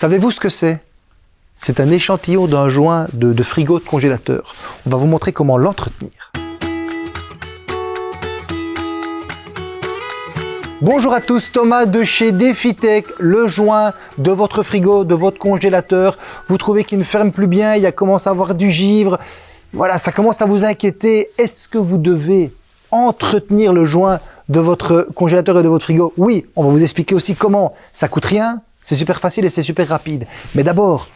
Savez-vous ce que c'est? C'est un échantillon d'un joint de, frigo de congélateur. On va vous montrer comment l'entretenir. Bonjour à tous, Thomas de chez DefiTech, le joint de votre frigo, de votre congélateur. Vous trouvez qu'il ne ferme plus bien, il y a commencé à avoir du givre. Voilà, ça commence à vous inquiéter. Est-ce que vous devez entretenir le joint de votre congélateur et de votre frigo? Oui, on va vous expliquer aussi comment. Ça coûte rien, c'est super facile et c'est super rapide. Mais d'abord,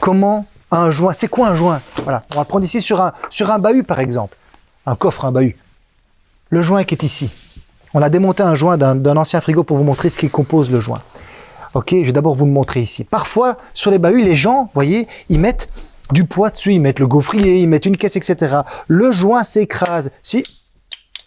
comment un joint, c'est quoi un joint? Voilà, on va prendre ici sur un, sur un bahut par exemple, un coffre, un bahut. Le joint qui est ici, on a démonté un joint d'un ancien frigo pour vous montrer ce qui compose le joint. Ok, je vais d'abord vous montrer ici. Parfois, sur les bahuts, les gens, voyez, ils mettent du poids dessus, ils mettent le gaufrier, ils mettent une caisse, etc. Le joint s'écrase. Si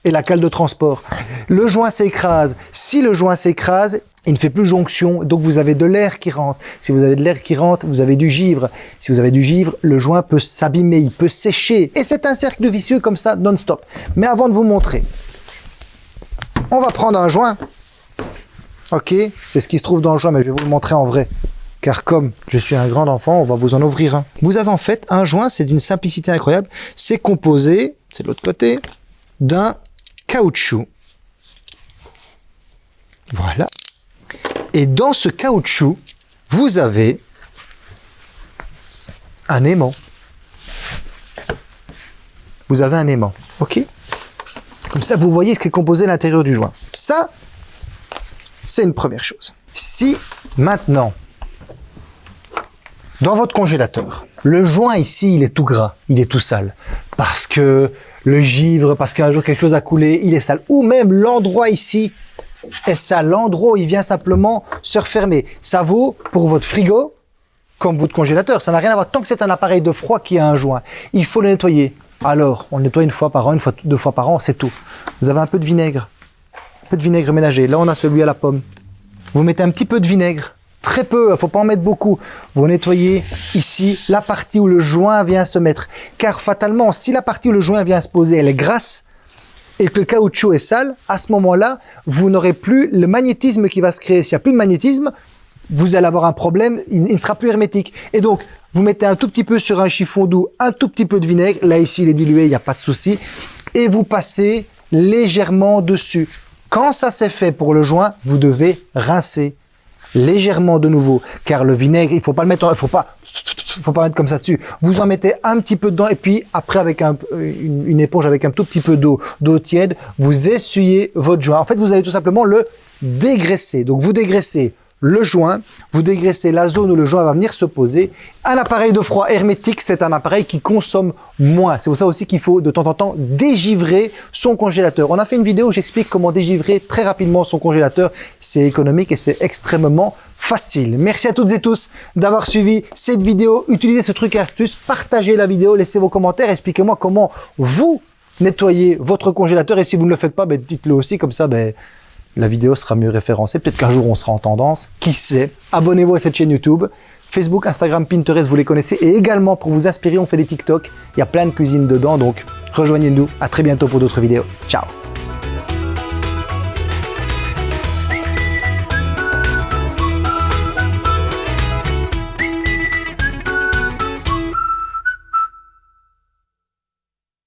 et la cale de transport. Le joint s'écrase. Si le joint s'écrase, il ne fait plus jonction, donc vous avez de l'air qui rentre. Si vous avez de l'air qui rentre, vous avez du givre. Si vous avez du givre, le joint peut s'abîmer, il peut sécher. Et c'est un cercle vicieux comme ça, non-stop. Mais avant de vous montrer, on va prendre un joint. Ok, c'est ce qui se trouve dans le joint, mais je vais vous le montrer en vrai. Car comme je suis un grand enfant, on va vous en ouvrir un. Vous avez en fait un joint, c'est d'une simplicité incroyable. C'est composé, c'est de l'autre côté, d'un caoutchouc. Voilà. Et dans ce caoutchouc, vous avez un aimant. Vous avez un aimant, ok? Comme ça, vous voyez ce qui est composé à l'intérieur du joint. Ça, c'est une première chose. Si maintenant, dans votre congélateur, le joint ici, il est tout gras, il est tout sale, parce que le givre, parce qu'un jour quelque chose a coulé, il est sale, ou même l'endroit ici est sale, l'endroit où il vient simplement se refermer. Ça vaut pour votre frigo comme votre congélateur, ça n'a rien à voir. Tant que c'est un appareil de froid qui a un joint, il faut le nettoyer alors, on le nettoie une fois par an, une fois, deux fois par an, c'est tout. Vous avez un peu de vinaigre, un peu de vinaigre ménager. Là, on a celui à la pomme. Vous mettez un petit peu de vinaigre, très peu, il ne faut pas en mettre beaucoup. Vous nettoyez ici la partie où le joint vient se mettre. Car fatalement, si la partie où le joint vient se poser, elle est grasse, et que le caoutchouc est sale, à ce moment-là, vous n'aurez plus le magnétisme qui va se créer. S'il n'y a plus de magnétisme, vous allez avoir un problème, il ne sera plus hermétique. Et donc, vous mettez un tout petit peu sur un chiffon doux, un tout petit peu de vinaigre. Là, ici, il est dilué, il n'y a pas de souci. Et vous passez légèrement dessus. Quand ça s'est fait pour le joint, vous devez rincer légèrement de nouveau, car le vinaigre, il faut pas le mettre, il faut pas, faut pas mettre comme ça dessus. Vous en mettez un petit peu dedans et puis après avec un, une, une éponge avec un tout petit peu d'eau, d'eau tiède, vous essuyez votre joint. En fait, vous allez tout simplement le dégraisser. Donc vous dégraissez le joint, vous dégraissez la zone où le joint va venir se poser. Un appareil de froid hermétique, c'est un appareil qui consomme moins. C'est pour ça aussi qu'il faut de temps en temps dégivrer son congélateur. On a fait une vidéo où j'explique comment dégivrer très rapidement son congélateur. C'est économique et c'est extrêmement facile. Merci à toutes et tous d'avoir suivi cette vidéo. Utilisez ce truc et astuce, partagez la vidéo, laissez vos commentaires, expliquez-moi comment vous nettoyez votre congélateur et si vous ne le faites pas, ben, dites-le aussi, comme ça, ben, la vidéo sera mieux référencée. Peut-être qu'un jour on sera en tendance. Qui sait? Abonnez-vous à cette chaîne YouTube. Facebook, Instagram, Pinterest, vous les connaissez. Et également, pour vous inspirer, on fait des TikTok. Il y a plein de cuisine dedans. Donc, rejoignez-nous. À très bientôt pour d'autres vidéos. Ciao